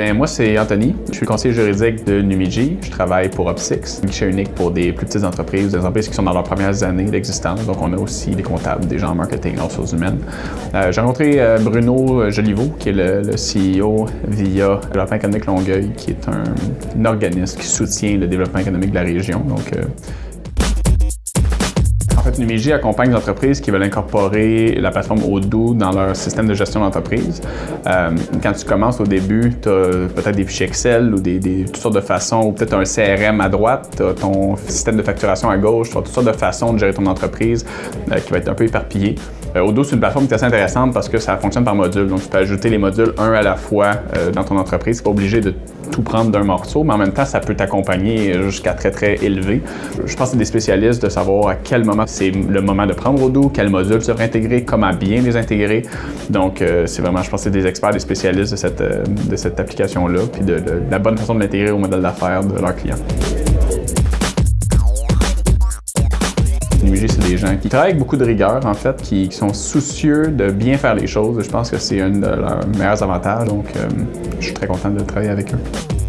Ben, moi, c'est Anthony. Je suis conseiller juridique de Numigi. Je travaille pour Opsix, guichet unique pour des plus petites entreprises, des entreprises qui sont dans leurs premières années d'existence. Donc, on a aussi des comptables, des gens en marketing, en ressources humaines. Euh, J'ai rencontré euh, Bruno Joliveau, qui est le, le CEO via Développement économique Longueuil, qui est un, un organisme qui soutient le développement économique de la région. Donc, euh, en fait, Numigi accompagne les entreprises qui veulent incorporer la plateforme Odoo dans leur système de gestion d'entreprise. Euh, quand tu commences au début, tu as peut-être des fichiers Excel ou des, toutes sortes de façons, ou peut-être un CRM à droite, tu as ton système de facturation à gauche, tu as toutes sortes de façons de gérer ton entreprise euh, qui va être un peu éparpillé. Euh, Odoo, c'est une plateforme qui est assez intéressante parce que ça fonctionne par module. Donc, tu peux ajouter les modules un à la fois euh, dans ton entreprise. Tu pas obligé de tout prendre d'un morceau, mais en même temps, ça peut t'accompagner jusqu'à très, très élevé. Je pense que c'est des spécialistes de savoir à quel moment c'est le moment de prendre Odoo, quel module se intégrer, comment bien les intégrer. Donc, euh, c'est vraiment, je pense c'est des experts, des spécialistes de cette, euh, de cette application-là, puis de, la bonne façon de l'intégrer au modèle d'affaires de leurs clients. C'est des gens qui travaillent avec beaucoup de rigueur, en fait, qui, qui sont soucieux de bien faire les choses. Je pense que c'est un de leurs meilleurs avantages, donc euh, je suis très content de travailler avec eux.